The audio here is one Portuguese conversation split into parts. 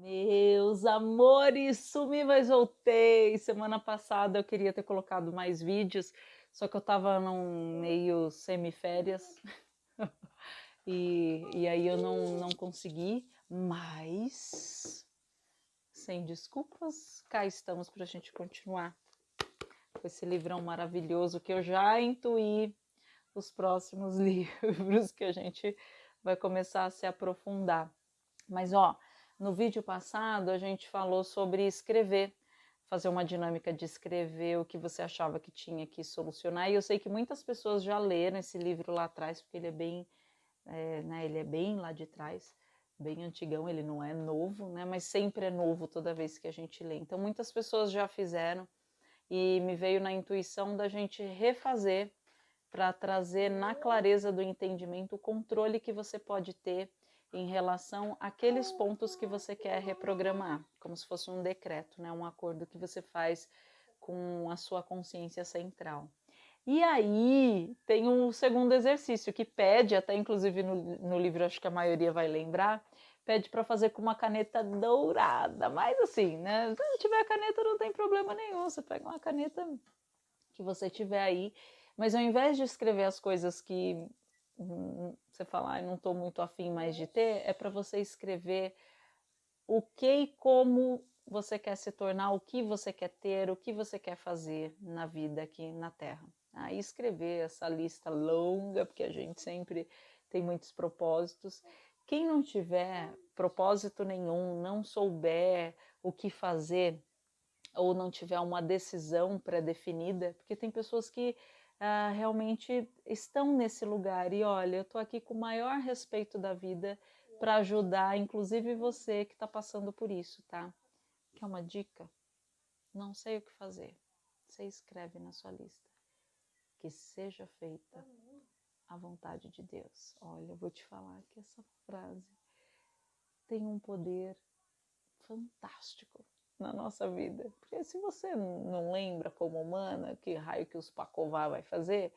Meus amores, sumi, mas voltei. Semana passada eu queria ter colocado mais vídeos, só que eu tava num meio semiférias e, e aí eu não, não consegui, mas sem desculpas, cá estamos para a gente continuar com esse livrão maravilhoso que eu já intuí os próximos livros que a gente vai começar a se aprofundar. Mas ó, no vídeo passado a gente falou sobre escrever, fazer uma dinâmica de escrever o que você achava que tinha que solucionar. E eu sei que muitas pessoas já leram esse livro lá atrás, porque ele é bem, é, né, ele é bem lá de trás, bem antigão, ele não é novo, né, mas sempre é novo toda vez que a gente lê. Então muitas pessoas já fizeram e me veio na intuição da gente refazer para trazer na clareza do entendimento o controle que você pode ter em relação àqueles pontos que você quer reprogramar, como se fosse um decreto, né? um acordo que você faz com a sua consciência central. E aí tem um segundo exercício que pede, até inclusive no, no livro acho que a maioria vai lembrar, pede para fazer com uma caneta dourada, mas assim, né? Se não tiver caneta não tem problema nenhum, você pega uma caneta que você tiver aí, mas ao invés de escrever as coisas que você falar, ah, não estou muito afim mais de ter, é para você escrever o que e como você quer se tornar, o que você quer ter, o que você quer fazer na vida aqui na Terra. Aí escrever essa lista longa, porque a gente sempre tem muitos propósitos. Quem não tiver propósito nenhum, não souber o que fazer, ou não tiver uma decisão pré-definida, porque tem pessoas que uh, realmente estão nesse lugar. E olha, eu estou aqui com o maior respeito da vida para ajudar, inclusive você que está passando por isso, tá? Quer uma dica? Não sei o que fazer. Você escreve na sua lista. Que seja feita a vontade de Deus. Olha, eu vou te falar que essa frase tem um poder fantástico na nossa vida. Porque se você não lembra como humana que raio que os pacová vai fazer,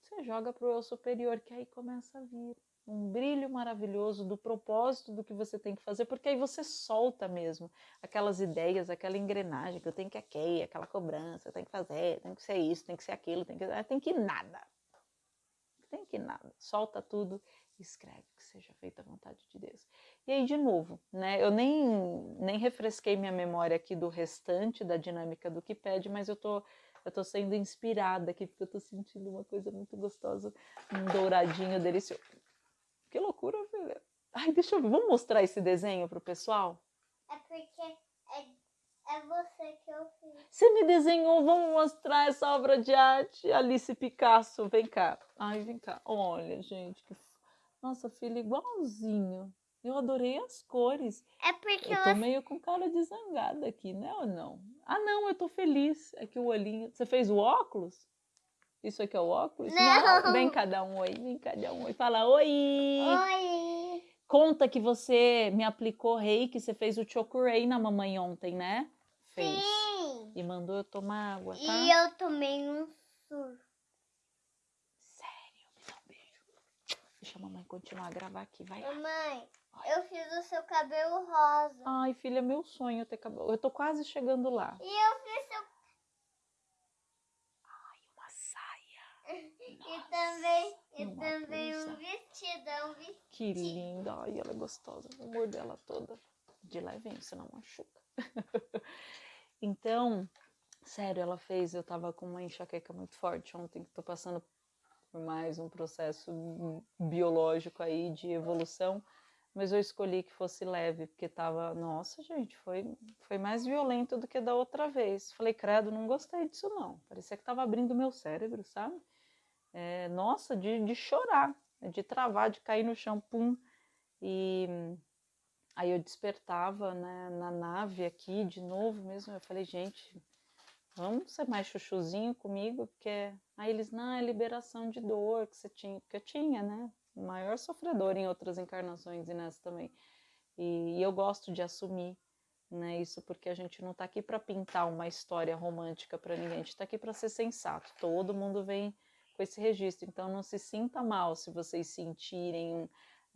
você joga para o eu superior, que aí começa a vir um brilho maravilhoso do propósito do que você tem que fazer, porque aí você solta mesmo aquelas ideias, aquela engrenagem que eu tenho que aqui, aquela cobrança, eu tenho que fazer, tem que ser isso, tem que ser aquilo, tem que tem que nada. Tem que nada. Solta tudo escreve que seja feita a vontade de Deus. E aí, de novo, né? Eu nem, nem refresquei minha memória aqui do restante da dinâmica do que pede, mas eu tô, eu tô sendo inspirada aqui, porque eu tô sentindo uma coisa muito gostosa, um douradinho delicioso. Que loucura, filha. Ai, deixa eu ver, vamos mostrar esse desenho pro pessoal? É porque é, é você que eu fiz. Você me desenhou, vamos mostrar essa obra de arte, Alice Picasso, vem cá. Ai, vem cá. Olha, gente, que nossa, filho, igualzinho. Eu adorei as cores. É porque eu tô ela... meio com cara de zangada aqui, né ou não? Ah, não, eu tô feliz. É que o olhinho. Você fez o óculos? Isso aqui é o óculos? Não. não. Vem cada um oi, vem cada um oi. Fala oi. Oi. Conta que você me aplicou rei, que você fez o chokurei na mamãe ontem, né? Fez. Sim. E mandou eu tomar água, tá? E eu tomei um surto. Deixa a mamãe continuar a gravar aqui, vai. Mamãe, eu fiz o seu cabelo rosa. Ai, filha, meu sonho ter cabelo. Eu tô quase chegando lá. E eu fiz seu. Ai, uma saia. e também, e também um vestidão, um vestido. Que linda. Ai, ela é gostosa. O amor dela toda. De levinho, senão machuca. então, sério, ela fez. Eu tava com uma enxaqueca muito forte ontem, que tô passando por mais um processo biológico aí de evolução, mas eu escolhi que fosse leve, porque tava, nossa, gente, foi, foi mais violento do que da outra vez. Falei, credo, não gostei disso não. Parecia que tava abrindo meu cérebro, sabe? É, nossa, de, de chorar, de travar, de cair no pum. E aí eu despertava né, na nave aqui de novo mesmo. Eu falei, gente, vamos ser mais chuchuzinho comigo, porque aí eles, não, é liberação de dor que você tinha, porque eu tinha, né? Maior sofredor em outras encarnações e nessa também. E, e eu gosto de assumir né, isso porque a gente não tá aqui para pintar uma história romântica para ninguém, a gente tá aqui para ser sensato. Todo mundo vem com esse registro, então não se sinta mal se vocês sentirem um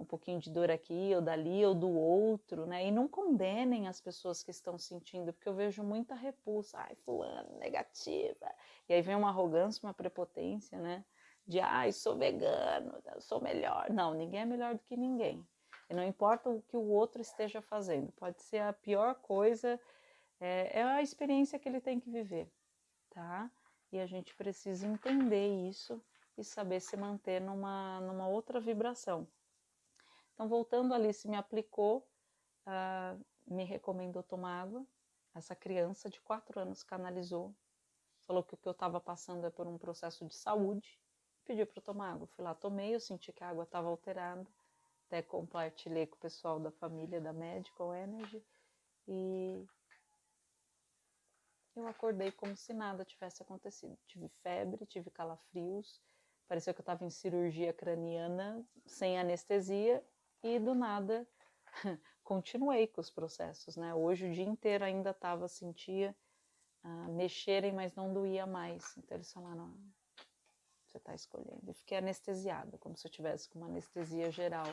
pouquinho de dor aqui ou dali ou do outro, né? E não condenem as pessoas que estão sentindo, porque eu vejo muita repulsa, ai, fulano, negativa. E aí vem uma arrogância, uma prepotência, né? De ai, sou vegano, sou melhor. Não, ninguém é melhor do que ninguém. E não importa o que o outro esteja fazendo, pode ser a pior coisa, é, é a experiência que ele tem que viver, tá? E a gente precisa entender isso e saber se manter numa, numa outra vibração. Então, voltando ali, se me aplicou, uh, me recomendou tomar água. Essa criança de quatro anos canalizou, falou que o que eu estava passando é por um processo de saúde, pediu para eu tomar água. Fui lá, tomei, eu senti que a água estava alterada, até compartilhei com o pessoal da família da Medical Energy e eu acordei como se nada tivesse acontecido. Tive febre, tive calafrios, parecia que eu estava em cirurgia craniana, sem anestesia, e do nada continuei com os processos, né? Hoje o dia inteiro ainda estava, sentia uh, mexerem, mas não doía mais. Então eles falaram, você está escolhendo. Eu fiquei anestesiada, como se eu tivesse com uma anestesia geral.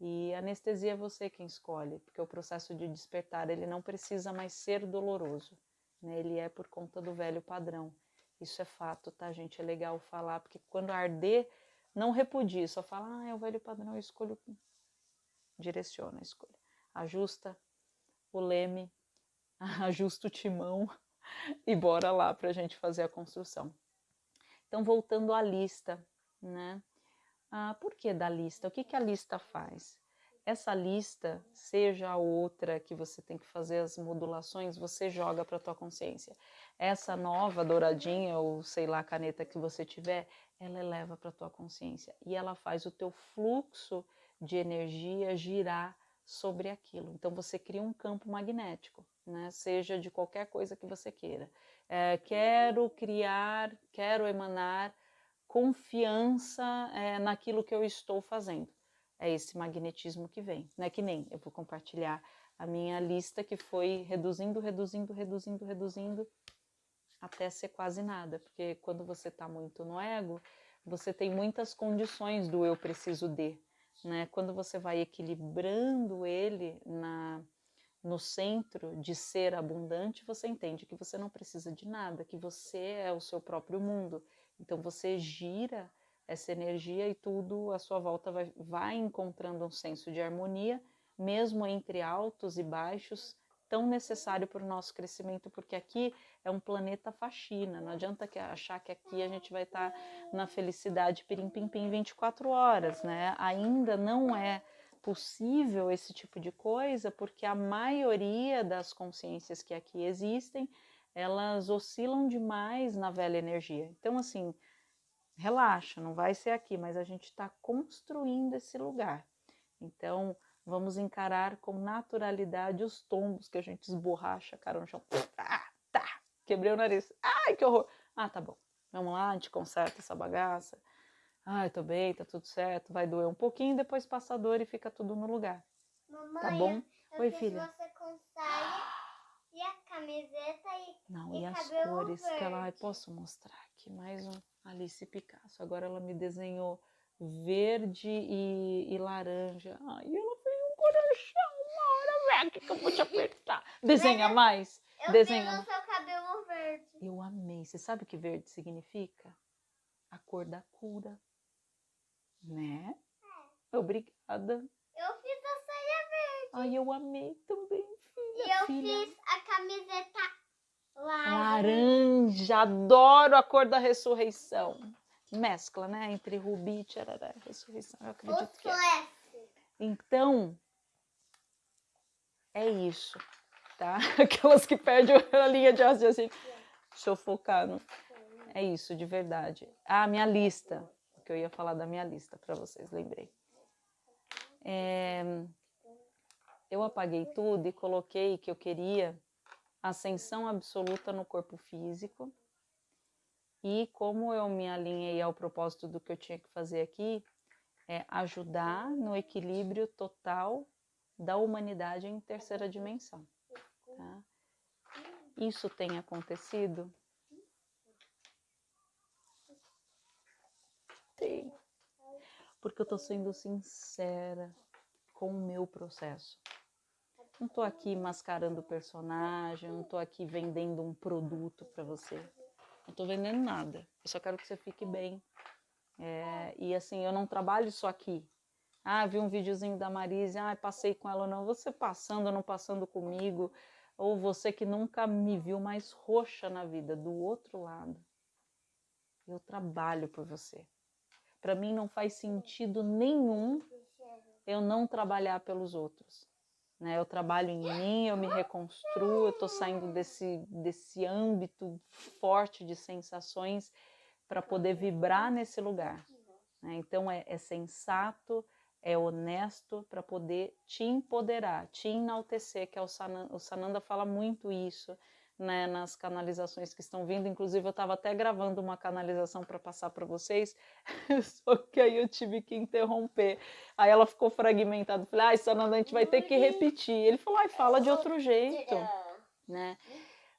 E anestesia é você quem escolhe, porque o processo de despertar ele não precisa mais ser doloroso, né? Ele é por conta do velho padrão. Isso é fato, tá, gente? É legal falar, porque quando arder, não repudie, só fala, ah, é o velho padrão, eu escolho. Direciona a escolha. Ajusta o leme, ajusta o timão e bora lá para a gente fazer a construção. Então, voltando à lista, né? Ah, por que da lista? O que, que a lista faz? Essa lista, seja a outra que você tem que fazer as modulações, você joga para a tua consciência. Essa nova douradinha ou sei lá caneta que você tiver, ela eleva para a tua consciência e ela faz o teu fluxo de energia girar sobre aquilo. Então você cria um campo magnético, né? Seja de qualquer coisa que você queira. É, quero criar, quero emanar confiança é, naquilo que eu estou fazendo. É esse magnetismo que vem, né? Que nem eu vou compartilhar a minha lista que foi reduzindo, reduzindo, reduzindo, reduzindo até ser quase nada, porque quando você está muito no ego, você tem muitas condições do eu preciso de, né? Quando você vai equilibrando ele na no centro de ser abundante, você entende que você não precisa de nada, que você é o seu próprio mundo então você gira essa energia e tudo à sua volta vai, vai encontrando um senso de harmonia, mesmo entre altos e baixos, tão necessário para o nosso crescimento, porque aqui é um planeta faxina. Não adianta que achar que aqui a gente vai estar tá na felicidade pirim pim pim 24 horas, né? Ainda não é possível esse tipo de coisa, porque a maioria das consciências que aqui existem elas oscilam demais na velha energia. Então, assim, relaxa, não vai ser aqui, mas a gente está construindo esse lugar. Então, vamos encarar com naturalidade os tombos que a gente esborracha a cara no chão. Ah, tá, quebrei o nariz. Ai, que horror. Ah, tá bom. Vamos lá, a gente conserta essa bagaça. Ai, tô bem, tá tudo certo. Vai doer um pouquinho, depois passa a dor e fica tudo no lugar. Mamãe, tá bom? Oi, filha. Você consegue e a camiseta e Não, e, e as cores verde. que ela. Posso mostrar aqui mais um Alice Picasso. Agora ela me desenhou verde e, e laranja. Ai, um coração. Uma hora, velho, que eu vou te apertar. Desenha mais. Eu Desenha. no seu cabelo verde. Eu amei. Você sabe o que verde significa? A cor da cura. Né? É. Obrigada. Eu fiz a saia verde. Ai, eu amei também. E eu filha. fiz a camiseta laranja. Laranja, adoro a cor da ressurreição. Mescla, né? Entre rubi e tcharará, ressurreição, eu acredito o que é. Então, é isso, tá? Aquelas que perdem a linha de raciocínio. Deixa eu focar no... É isso, de verdade. Ah, minha lista. Que eu ia falar da minha lista para vocês, lembrei. É, eu apaguei tudo e coloquei que eu queria ascensão absoluta no corpo físico. E como eu me alinhei ao propósito do que eu tinha que fazer aqui, é ajudar no equilíbrio total da humanidade em terceira dimensão. Tá? Isso tem acontecido? Tem. porque eu tô sendo sincera com o meu processo. Não tô aqui mascarando personagem, não tô aqui vendendo um produto para você. Não tô vendendo nada. Eu só quero que você fique bem. É, e assim, eu não trabalho só aqui. Ah, vi um videozinho da Marise, ah, passei com ela ou não. Você passando ou não passando comigo, ou você que nunca me viu mais roxa na vida, do outro lado. Eu trabalho por você. Para mim não faz sentido nenhum eu não trabalhar pelos outros. Né? Eu trabalho em mim, eu me reconstruo, eu estou saindo desse, desse âmbito forte de sensações para poder vibrar nesse lugar. Né? Então é, é sensato, é honesto para poder te empoderar, te enaltecer, que é o Sananda, o Sananda fala muito isso né, nas canalizações que estão vindo. Inclusive, eu estava até gravando uma canalização para passar para vocês, só que aí eu tive que interromper. Aí ela ficou fragmentada. Falei, ai, Sananda, a gente vai ter que repetir. Ele falou, ai, fala de outro jeito, né?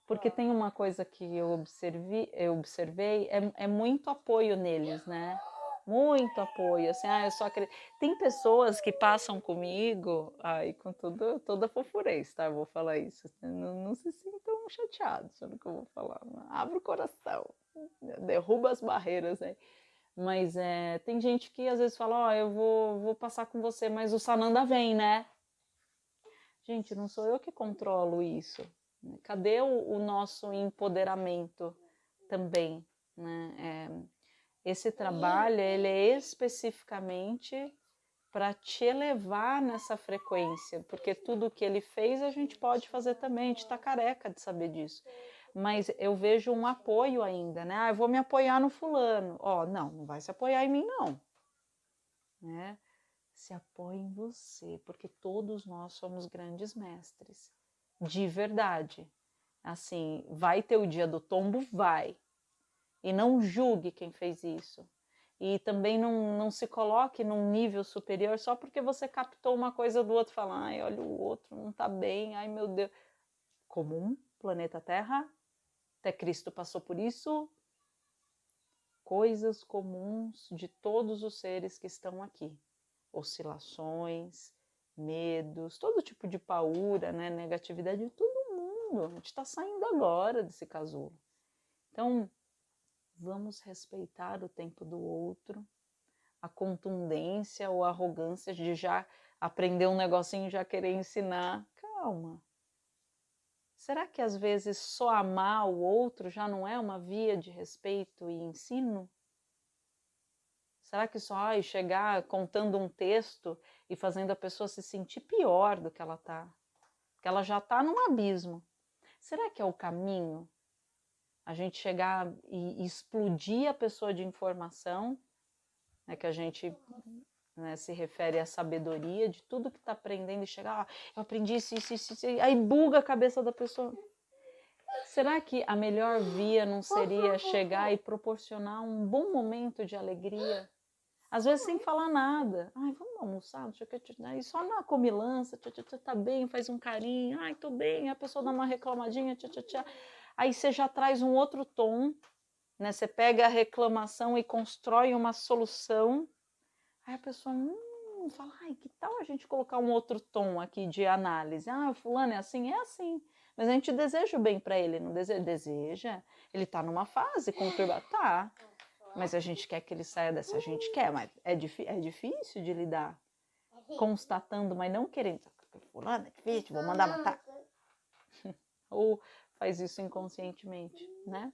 Porque tem uma coisa que eu observei, eu observei é, é muito apoio neles, né? Muito apoio, assim, ah, eu só acredito. Tem pessoas que passam comigo, aí com tudo, toda fofurez, tá? Eu vou falar isso. Não, não se sintam chateados no que eu vou falar. Abre o coração, derruba as barreiras aí. Mas é, tem gente que às vezes fala, ó, oh, eu vou, vou passar com você, mas o Sananda vem, né? Gente, não sou eu que controlo isso. Né? Cadê o, o nosso empoderamento também? Né? É, esse trabalho ele é especificamente para te elevar nessa frequência, porque tudo que ele fez a gente pode fazer também, a gente está careca de saber disso. Mas eu vejo um apoio ainda, né? Ah, eu vou me apoiar no fulano. Ó, oh, não, não vai se apoiar em mim, não. Né? Se apoie em você, porque todos nós somos grandes mestres, de verdade. Assim, vai ter o dia do tombo? Vai e não julgue quem fez isso. E também não, não se coloque num nível superior só porque você captou uma coisa do outro e fala, ai, olha o outro, não tá bem, ai meu Deus. Comum, planeta Terra, até Cristo passou por isso. Coisas comuns de todos os seres que estão aqui. Oscilações, medos, todo tipo de paura, né, negatividade de todo mundo. A gente está saindo agora desse casulo. Então, Vamos respeitar o tempo do outro, a contundência ou a arrogância de já aprender um negocinho e já querer ensinar. Calma. Será que às vezes só amar o outro já não é uma via de respeito e ensino? Será que só ai, chegar contando um texto e fazendo a pessoa se sentir pior do que ela está? Que ela já está num abismo. Será que é o caminho? A gente chegar e, explodir a pessoa de informação, né, que a gente né, se refere à sabedoria de tudo que está aprendendo e chegar, ah, eu aprendi isso, isso, isso, isso, aí buga a cabeça da pessoa. Será que a melhor via não seria chegar e proporcionar um bom momento de alegria? Às vezes sem falar nada. Ai, vamos almoçar, e só na comilança, tchá, tá bem, faz um carinho, ai, tô bem, a pessoa dá uma reclamadinha, tchá aí você já traz um outro tom, né? Você pega a reclamação e constrói uma solução. Aí a pessoa hum, fala, ai, que tal a gente colocar um outro tom aqui de análise? Ah, fulano é assim, é assim. Mas a gente deseja o bem para ele, não deseja? Deseja. Ele está numa fase conturbada, tá. Mas a gente quer que ele saia dessa, a gente quer, mas é, é difícil de lidar. Constatando, mas não querendo. Fulano é difícil, vou mandar matar. Ou faz isso inconscientemente, né?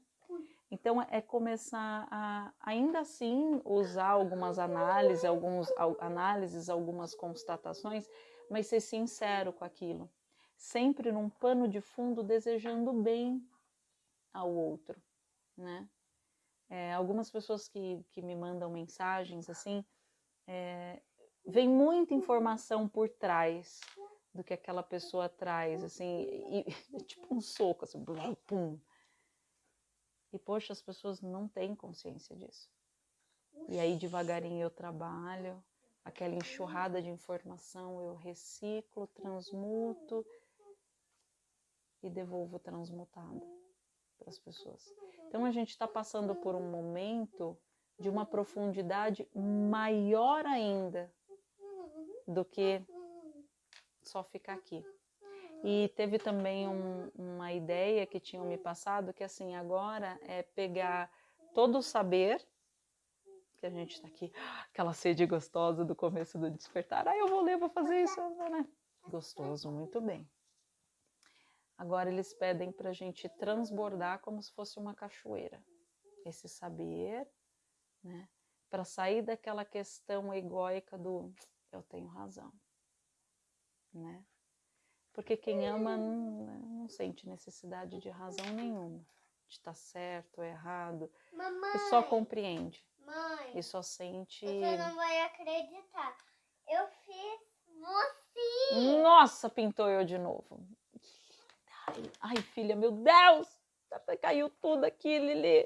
Então é começar a ainda assim usar algumas análises, alguns análises, algumas constatações, mas ser sincero com aquilo, sempre num pano de fundo desejando bem ao outro, né? É, algumas pessoas que, que me mandam mensagens assim, é, vem muita informação por trás do que aquela pessoa traz, assim, e, tipo um soco, assim, pum. E poxa, as pessoas não têm consciência disso. E aí devagarinho eu trabalho, aquela enxurrada de informação eu reciclo, transmuto e devolvo transmutada para as pessoas. Então a gente está passando por um momento de uma profundidade maior ainda do que só ficar aqui. E teve também um, uma ideia que tinham me passado que assim agora é pegar todo o saber que a gente está aqui, aquela sede gostosa do começo do despertar. Ah, eu vou ler, vou fazer isso, né? Gostoso, muito bem. Agora eles pedem para a gente transbordar como se fosse uma cachoeira. Esse saber, né? Para sair daquela questão egóica do eu tenho razão, né? Porque quem ama não, não sente necessidade de razão nenhuma, de estar tá certo ou errado, Mamãe, e só compreende, mãe, e só sente. você não vai acreditar. Eu fiz você. Nossa, pintou eu de novo. Ai, ai, filha, meu Deus! Caiu tudo aqui, Lili.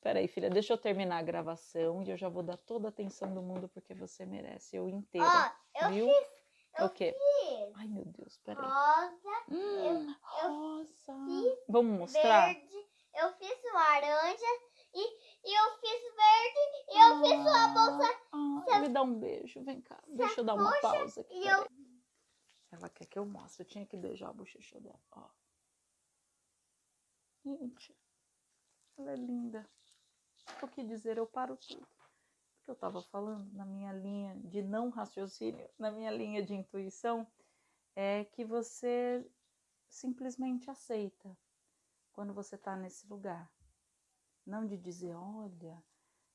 Peraí, filha, deixa eu terminar a gravação e eu já vou dar toda a atenção do mundo porque você merece, eu inteira. Ó, eu viu? fiz. Eu O quê? fiz Ai, meu Deus, peraí. rosa, Hum, eu rosa. fiz Vamos mostrar? verde, eu fiz laranja e, e eu fiz verde e eu fiz uma bolsa Ah, me dá um beijo, vem cá. Deixa eu dar uma pausa aqui. eu-. Ela quer que eu mostre, eu tinha que beijar a bochecha dela, ó. Gente, ela é linda. O que dizer, eu paro tudo. Que eu tava falando na minha linha de não raciocínio, na minha linha de intuição, é que você simplesmente aceita quando você tá nesse lugar. Não de dizer, olha,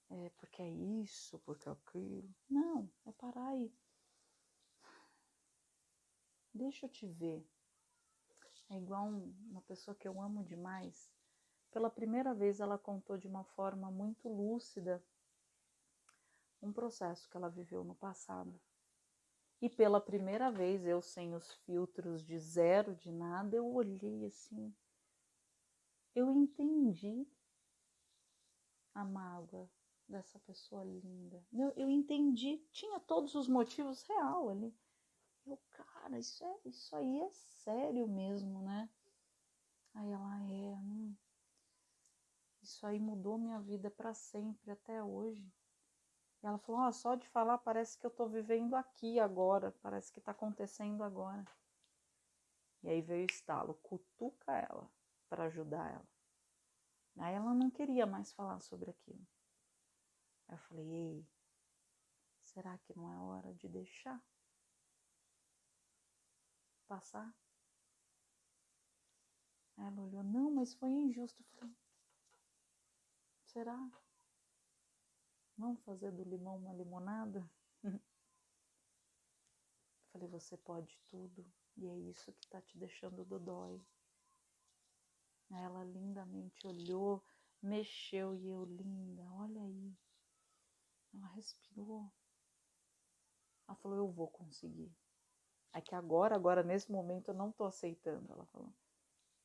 é porque é isso, porque é aquilo. Não, é parar aí. Deixa eu te ver. É igual um- uma pessoa que eu amo demais. Pela primeira vez, ela contou de uma forma muito lúcida um processo que ela viveu no passado. E pela primeira vez, eu sem os filtros de zero, de nada, eu olhei assim. Eu entendi a mágoa dessa pessoa linda. Eu, eu entendi, tinha todos os motivos real ali. Eu, cara, isso, é, isso aí é sério mesmo, né? Aí ela é, hum, isso aí mudou minha vida para sempre até hoje. E ela falou, ó, só de falar parece que eu tô vivendo aqui agora, parece que tá acontecendo agora. E aí veio o estalo, cutuca ela para ajudar ela. Aí ela não queria mais falar sobre aquilo. Aí eu falei, ei, será que não é hora de deixar passar? Aí ela olhou, não, mas foi injusto. Eu falei, será? Vamos fazer do limão uma limonada? Falei, você pode tudo e é isso que tá te deixando dodói. Ela lindamente olhou, mexeu e eu, linda, olha aí. Ela respirou. Ela falou, eu vou conseguir. É que agora, agora, nesse momento, eu não tô aceitando, ela falou.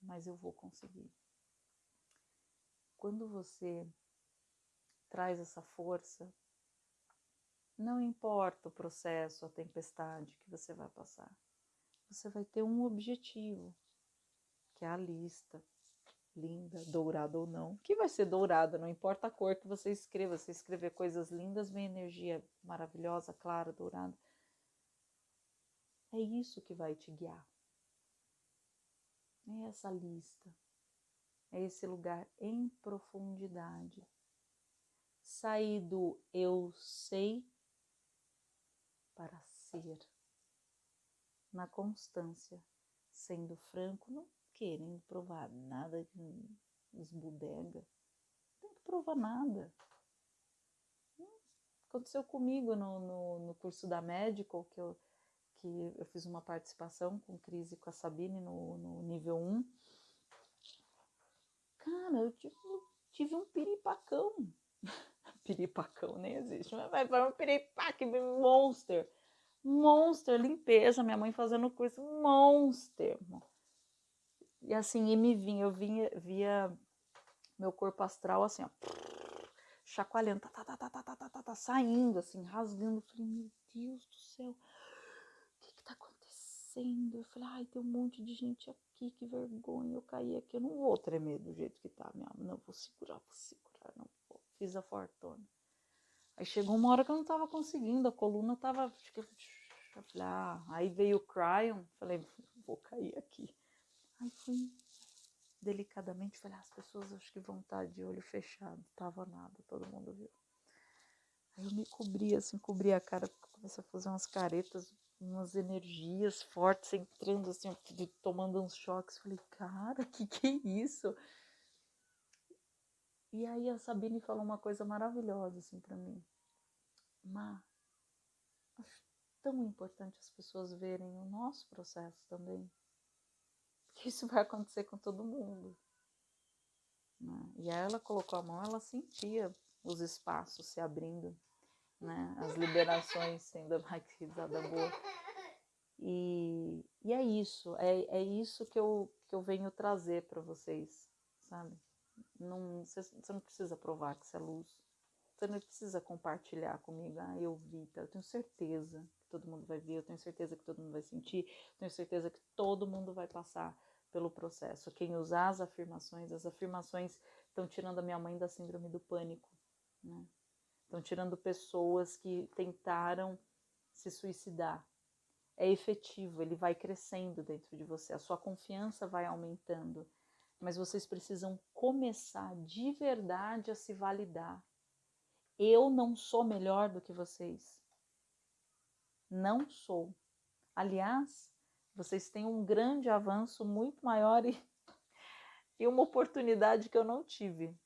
Mas eu vou conseguir. Quando você traz essa força, não importa o processo, a tempestade que você vai passar, você vai ter um objetivo, que é a lista, linda, dourada ou não, que vai ser dourada, não importa a cor que você escreva, se escrever coisas lindas, vem energia maravilhosa, clara, dourada. É isso que vai te guiar. É essa lista, é esse lugar em profundidade sair do eu sei para ser, na constância, sendo franco, não querendo provar nada de esbudega, não tem que provar nada. Aconteceu comigo no, no, no curso da Medical, que eu, que eu fiz uma participação com Cris e com a Sabine no, no nível 1. Cara, eu tive, tive um piripacão piripacão nem existe, mas foi um piripaque monster. Monster, limpeza, minha mãe fazendo curso, monster. E assim, e me vinha, eu vinha, via meu corpo astral assim, ó, chacoalhando, tá, tá, tá, tá, tá, tá, tá, tá, saindo, assim, rasgando. Eu falei, meu Deus do céu, o que que tá acontecendo? Eu falei, ai, tem um monte de gente aqui, que vergonha, eu caí aqui, eu não vou tremer do jeito que tá, minha, não, vou segurar, vou segurar, não fiz a fortuna. Aí chegou uma hora que eu não tava conseguindo, a coluna tava. Ah, aí veio o Cryon, falei, vou cair aqui. Aí fui delicadamente, falei, ah, as pessoas acho que vão estar de olho fechado, tava nada, todo mundo viu. Aí eu me cobri, assim, cobri a cara, comecei a fazer umas caretas, umas energias fortes entrando, assim, tomando uns choques. Falei, cara, que que é isso? E aí a Sabine falou uma coisa maravilhosa, assim, para mim. Má, acho tão importante as pessoas verem o nosso processo também. Porque isso vai acontecer com todo mundo. Né? E aí ela colocou a mão, ela sentia os espaços se abrindo né? As liberações sendo mais risada boa. E, e é isso, é, é isso que eu, que eu venho trazer para vocês, sabe? Não, você, não precisa provar que você é luz. Você não precisa compartilhar comigo. Ah, eu vi, tá? eu tenho certeza que todo mundo vai ver, eu tenho certeza que todo mundo vai sentir, eu tenho certeza que todo mundo vai passar pelo processo. Quem usar as afirmações, as afirmações estão tirando a minha mãe da síndrome do pânico, né? Estão tirando pessoas que tentaram se suicidar. É efetivo, ele vai crescendo dentro de você, a sua confiança vai aumentando. Mas vocês precisam começar de verdade a se validar. Eu não sou melhor do que vocês. Não sou. Aliás, vocês têm um grande avanço muito maior e, e uma oportunidade que eu não tive.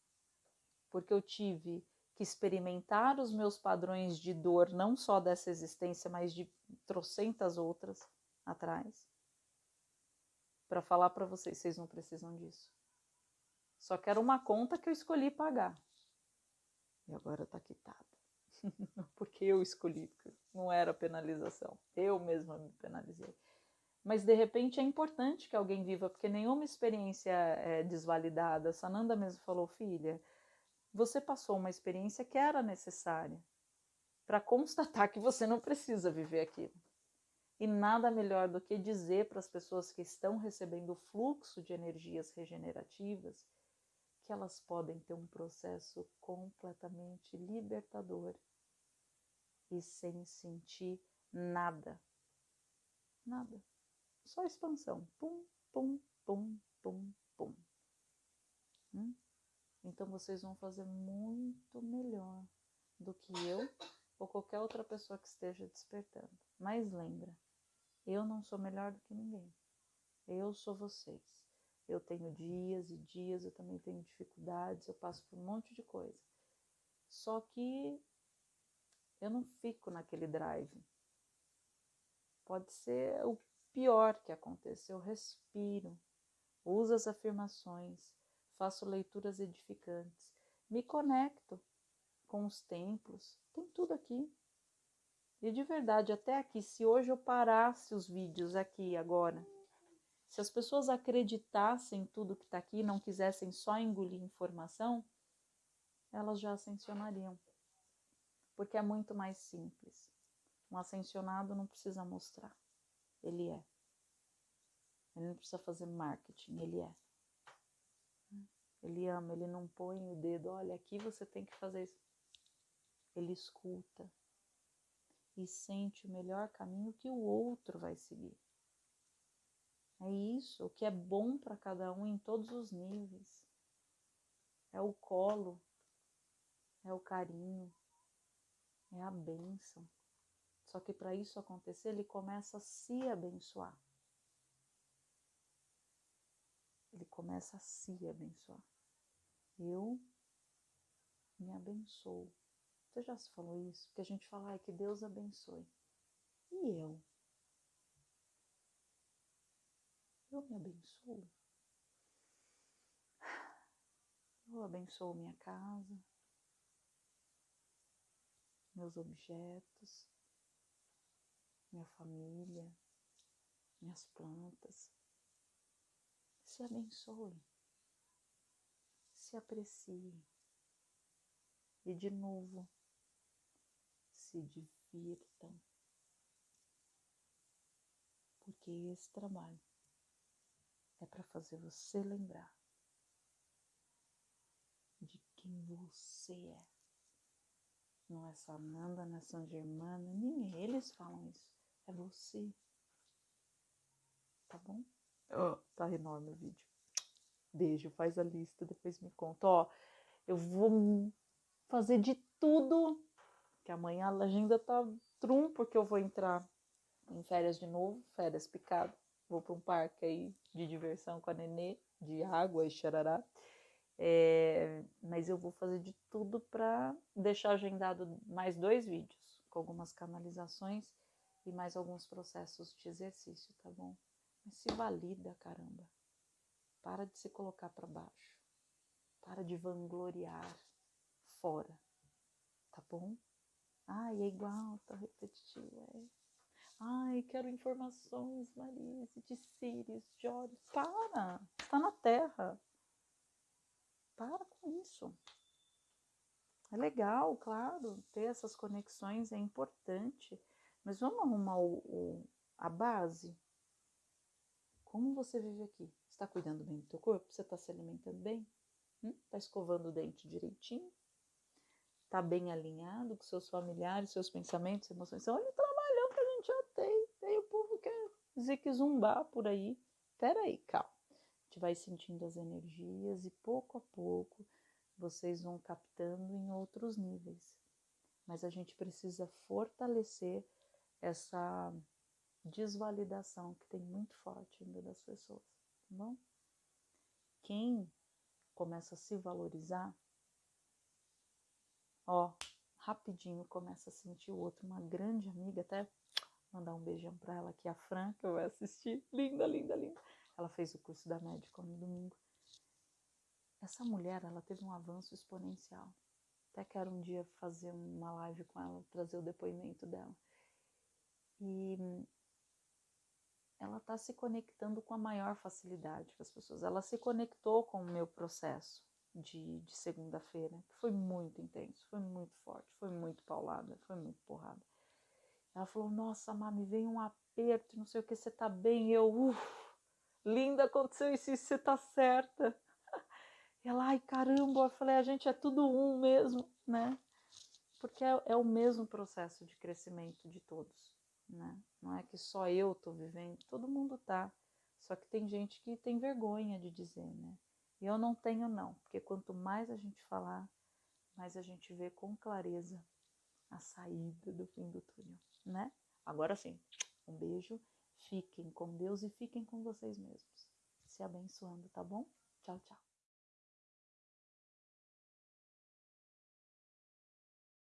Porque eu tive que experimentar os meus padrões de dor, não só dessa existência, mas de trocentas outras atrás, para falar para vocês: vocês não precisam disso. Só que era uma conta que eu escolhi pagar. E agora está quitada. Porque eu escolhi, não era penalização. Eu mesma me penalizei. Mas de repente é importante que alguém viva, porque nenhuma experiência é desvalidada. Sananda mesmo falou, filha, você passou uma experiência que era necessária para constatar que você não precisa viver aquilo. E nada melhor do que dizer para as pessoas que estão recebendo o fluxo de energias regenerativas que elas podem ter um processo completamente libertador e sem sentir nada. Nada. Só expansão. Pum, pum, pum, pum, pum. Hum? Então vocês vão fazer muito melhor do que eu ou qualquer outra pessoa que esteja despertando. Mas lembra, eu não sou melhor do que ninguém. Eu sou vocês. Eu tenho dias e dias, eu também tenho dificuldades, eu passo por um monte de coisa. Só que eu não fico naquele drive. Pode ser o pior que aconteça. Eu respiro, uso as afirmações, faço leituras edificantes, me conecto com os templos, tem tudo aqui. E de verdade, até aqui, se hoje eu parasse os vídeos aqui agora, se as pessoas acreditassem em tudo que está aqui não quisessem só engolir informação, elas já ascensionariam. Porque é muito mais simples. Um ascensionado não precisa mostrar. Ele é. Ele não precisa fazer marketing, ele é. Ele ama, ele não põe o dedo, olha, aqui você tem que fazer isso. Ele escuta e sente o melhor caminho que o outro vai seguir. É isso, o que é bom para cada um em todos os níveis. É o colo, é o carinho, é a bênção. Só que para isso acontecer, ele começa a se abençoar. Ele começa a se abençoar. Eu me abençoo. Você já se falou isso? Porque a gente fala, ai, que Deus abençoe. E eu? Eu me abençoo. Eu abençoo minha casa, meus objetos, minha família, minhas plantas. Se abençoe se aprecie e de novo se divirtam, porque esse trabalho é para fazer você lembrar de quem você é, Não é Sananda, não é San Germana, nem eles falam isso. É você. Tá bom? Oh, tá enorme o vídeo. Beijo, faz a lista, depois me conta. Ó, eu vou fazer de tudo, amanhã a agenda tá trum, porque eu vou entrar em férias de novo, férias picado. Vou para um parque aí de diversão com a Nenê, de água e xarará. É, mas eu vou fazer de tudo para deixar agendado mais dois vídeos, com algumas canalizações e mais alguns processos de exercício, tá bom? Mas se valida, caramba. Para de se colocar para baixo. Para de vangloriar fora, tá bom? Ai, é igual, tá repetitivo, é. Ai, quero informações, Marise, de Sírios, de olhos. Para, está na Terra. Para com isso. É legal, claro, ter essas conexões é importante, mas vamos arrumar o, o, a base. Como você vive aqui? Está cuidando bem do teu corpo? Você está se alimentando bem? Está hum? escovando o dente direitinho? Está bem alinhado com seus familiares, seus pensamentos, emoções? Olha o trabalhão que a gente já tem. Tem o povo que quer dizer que zumbar por aí. Peraí, calma gente vai sentindo as energias e pouco a pouco vocês vão captando em outros níveis. Mas a gente precisa fortalecer essa desvalidação que tem muito forte ainda das pessoas, tá bom? Quem começa a se valorizar, ó, rapidinho começa a sentir o outro, uma grande amiga, até mandar um beijão para ela aqui, a Fran, que vai assistir, linda, linda, linda ela fez o curso da médica no domingo. Essa mulher, ela teve um avanço exponencial. Até quero um dia fazer uma live com ela, trazer o depoimento dela. E ela está se conectando com a maior facilidade com as pessoas. Ela se conectou com o meu processo de, de segunda-feira, que foi muito intenso, foi muito forte, foi muito paulada, foi muito porrada. Ela falou: Nossa, mami, vem um aperto, não sei o que, você tá bem? Eu, uff linda, aconteceu isso, isso você tá certa. Ela, ai caramba, eu falei, a gente é tudo um mesmo, né? Porque é, é o mesmo processo de crescimento de todos, né? Não é que só eu tô vivendo, todo mundo tá. Só que tem gente que tem vergonha de dizer, né? E eu não tenho, não, porque quanto mais a gente falar, mais a gente vê com clareza a saída do fim do túnel, né? Agora sim, um beijo Fiquem com Deus e fiquem com vocês mesmos. Se abençoando, tá bom? Tchau, tchau.